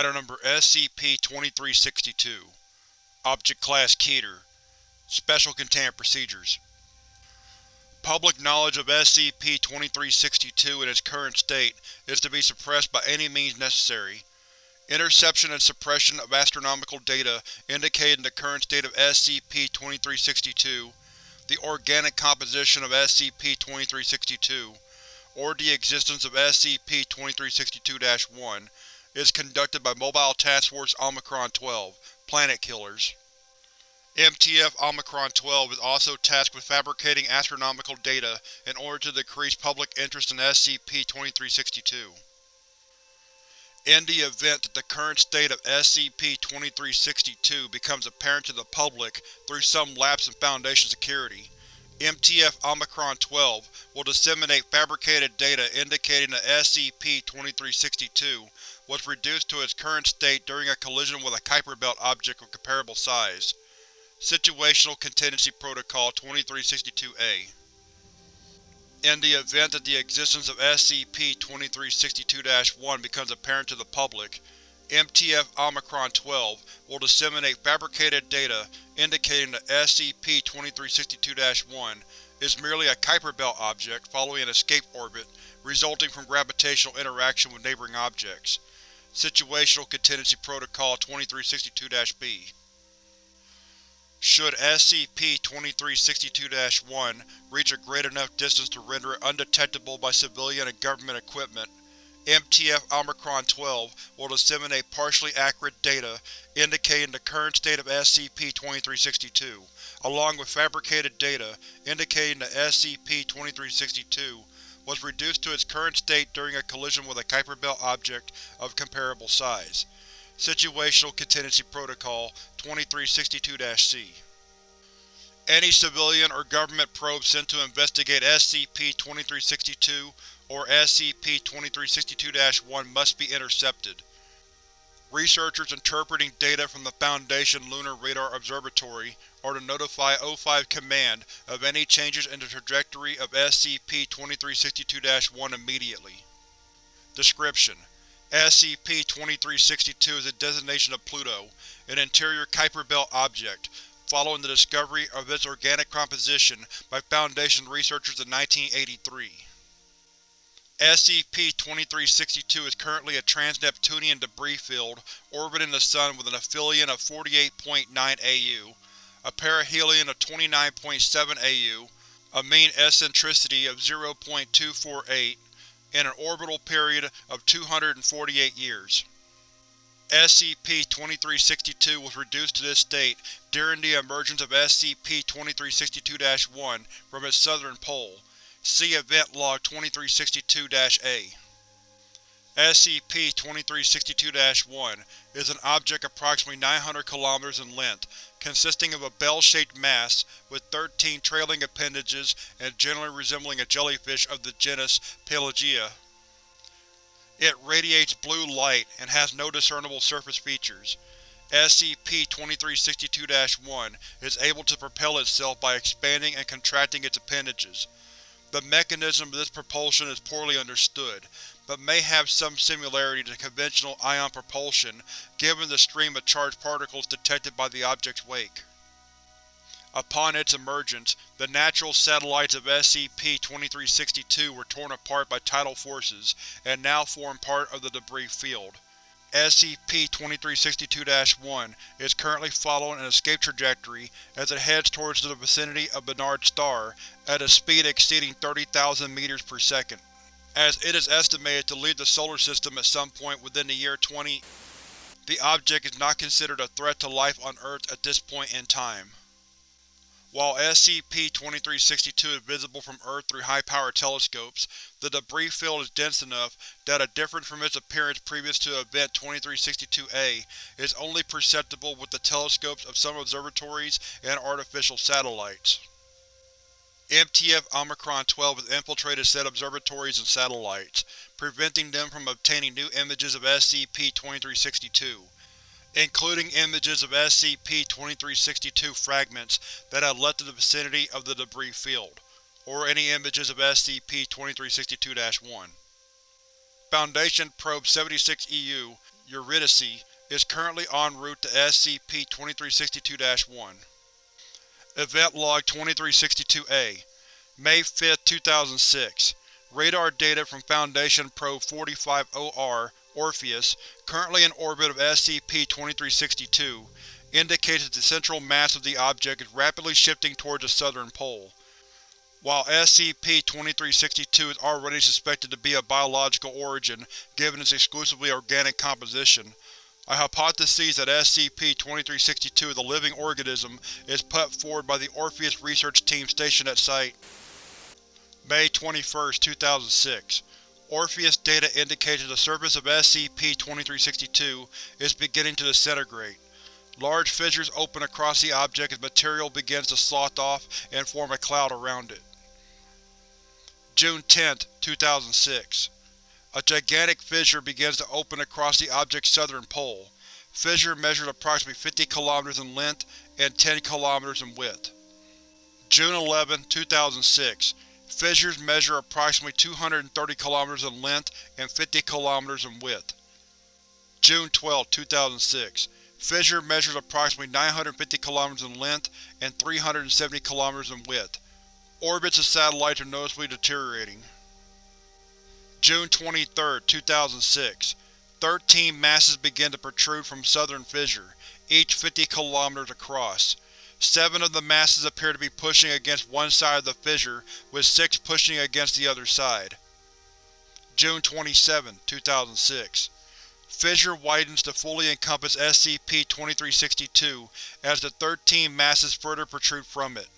Item Number SCP-2362 Object Class Keter Special Containment Procedures Public knowledge of SCP-2362 in its current state is to be suppressed by any means necessary. Interception and suppression of astronomical data indicating the current state of SCP-2362, the organic composition of SCP-2362, or the existence of SCP-2362-1 is conducted by Mobile Task Force Omicron-12, Planet Killers. MTF Omicron-12 is also tasked with fabricating astronomical data in order to decrease public interest in SCP-2362. In the event that the current state of SCP-2362 becomes apparent to the public through some lapse in Foundation security, MTF Omicron-12 will disseminate fabricated data indicating that SCP-2362 was reduced to its current state during a collision with a Kuiper Belt object of comparable size. Situational Contingency Protocol 2362-A In the event that the existence of SCP-2362-1 becomes apparent to the public, MTF Omicron-12 will disseminate fabricated data indicating that SCP-2362-1 is merely a Kuiper Belt object following an escape orbit resulting from gravitational interaction with neighboring objects. Situational Contingency Protocol 2362-B Should SCP-2362-1 reach a great enough distance to render it undetectable by civilian and government equipment, MTF Omicron-12 will disseminate partially accurate data indicating the current state of SCP-2362, along with fabricated data indicating that SCP-2362 was reduced to its current state during a collision with a Kuiper Belt object of comparable size. Situational Contingency Protocol 2362-C Any civilian or government probe sent to investigate SCP-2362 or SCP-2362-1 must be intercepted. Researchers interpreting data from the Foundation Lunar Radar Observatory are to notify O5 Command of any changes in the trajectory of SCP-2362-1 immediately. Description: SCP-2362 is a designation of Pluto, an interior Kuiper Belt object, following the discovery of its organic composition by Foundation researchers in 1983. SCP-2362 is currently a trans-Neptunian debris field orbiting the Sun with an aphelion of 48.9 AU, a perihelion of 29.7 AU, a mean eccentricity of 0.248, and an orbital period of 248 years. SCP-2362 was reduced to this state during the emergence of SCP-2362-1 from its southern pole, See Event Log 2362-A. SCP-2362-1 is an object approximately 900 km in length, consisting of a bell-shaped mass with 13 trailing appendages and generally resembling a jellyfish of the genus Pelagia. It radiates blue light and has no discernible surface features. SCP-2362-1 is able to propel itself by expanding and contracting its appendages. The mechanism of this propulsion is poorly understood, but may have some similarity to conventional ion propulsion given the stream of charged particles detected by the object's wake. Upon its emergence, the natural satellites of SCP-2362 were torn apart by tidal forces and now form part of the debris field. SCP-2362-1 is currently following an escape trajectory as it heads towards the vicinity of Barnard's Star at a speed exceeding 30,000 meters per second. As it is estimated to leave the Solar System at some point within the year 20, the object is not considered a threat to life on Earth at this point in time. While SCP-2362 is visible from Earth through high-power telescopes, the debris field is dense enough that a difference from its appearance previous to Event 2362-A is only perceptible with the telescopes of some observatories and artificial satellites. MTF Omicron-12 has infiltrated said observatories and satellites, preventing them from obtaining new images of SCP-2362 including images of SCP-2362 fragments that have left the vicinity of the debris field, or any images of SCP-2362-1. Foundation Probe 76-EU Eurydice, is currently en route to SCP-2362-1. Event Log 2362-A May 5, 2006 Radar data from Foundation Probe 45-OR, Orpheus, currently in orbit of SCP-2362, indicates that the central mass of the object is rapidly shifting towards the southern pole. While SCP-2362 is already suspected to be of biological origin given its exclusively organic composition, a hypothesis that SCP-2362 is a living organism is put forward by the Orpheus research team stationed at Site. May 21, 2006 Orpheus data indicates that the surface of SCP-2362 is beginning to disintegrate. Large fissures open across the object as material begins to slough off and form a cloud around it. June 10, 2006 A gigantic fissure begins to open across the object's southern pole. Fissure measures approximately 50 km in length and 10 km in width. June 11, 2006 Fissures measure approximately 230 km in length and 50 km in width. June 12, 2006 Fissure measures approximately 950 km in length and 370 km in width. Orbits of satellites are noticeably deteriorating. June 23, 2006 Thirteen masses begin to protrude from southern fissure, each 50 km across. Seven of the masses appear to be pushing against one side of the fissure, with six pushing against the other side. June 27, 2006 Fissure widens to fully encompass SCP-2362 as the thirteen masses further protrude from it.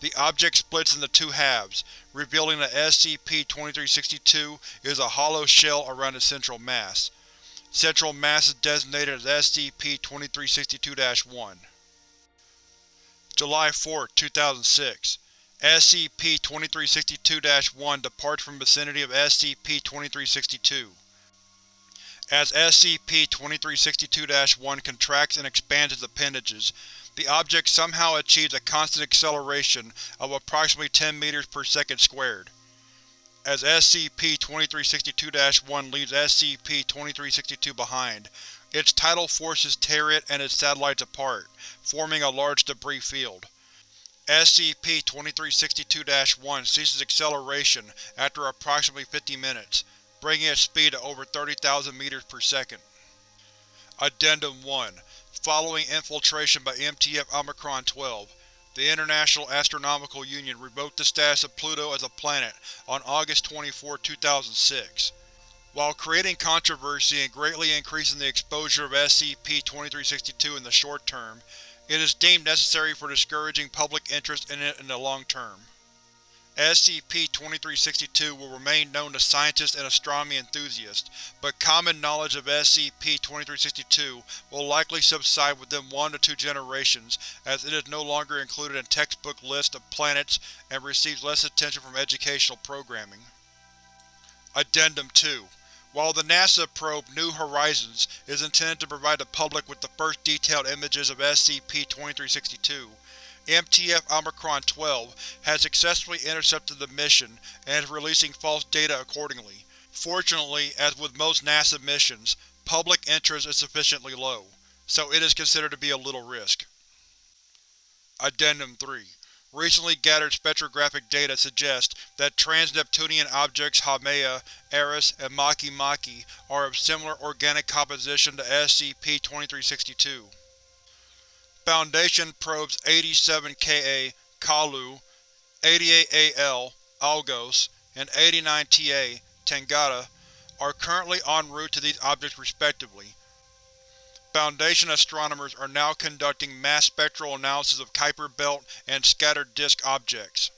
The object splits into two halves, revealing that SCP-2362 is a hollow shell around its central mass. Central mass is designated as SCP-2362-1. July 4, 2006 SCP-2362-1 departs from vicinity of SCP-2362. As SCP-2362-1 contracts and expands its appendages, the object somehow achieves a constant acceleration of approximately 10 meters per second squared. As SCP-2362-1 leaves SCP-2362 behind, its tidal forces tear it and its satellites apart, forming a large debris field. SCP-2362-1 ceases acceleration after approximately 50 minutes, bringing its speed to over 30,000 meters per second. Addendum 1 Following infiltration by MTF Omicron-12, the International Astronomical Union revoked the status of Pluto as a planet on August 24, 2006. While creating controversy and greatly increasing the exposure of SCP-2362 in the short term, it is deemed necessary for discouraging public interest in it in the long term. SCP-2362 will remain known to scientists and astronomy enthusiasts, but common knowledge of SCP-2362 will likely subside within one to two generations as it is no longer included in textbook lists of planets and receives less attention from educational programming. Addendum 2 While the NASA probe New Horizons is intended to provide the public with the first detailed images of SCP-2362, MTF Omicron-12 has successfully intercepted the mission and is releasing false data accordingly. Fortunately, as with most NASA missions, public interest is sufficiently low, so it is considered to be a little risk. Addendum 3 Recently gathered spectrographic data suggest that trans-Neptunian objects Haumea, Eris, and Maki are of similar organic composition to SCP-2362. Foundation probes 87Ka Kalu, 88AL Algos, and 89Ta Tangata are currently en route to these objects respectively. Foundation astronomers are now conducting mass spectral analysis of Kuiper Belt and scattered disk objects.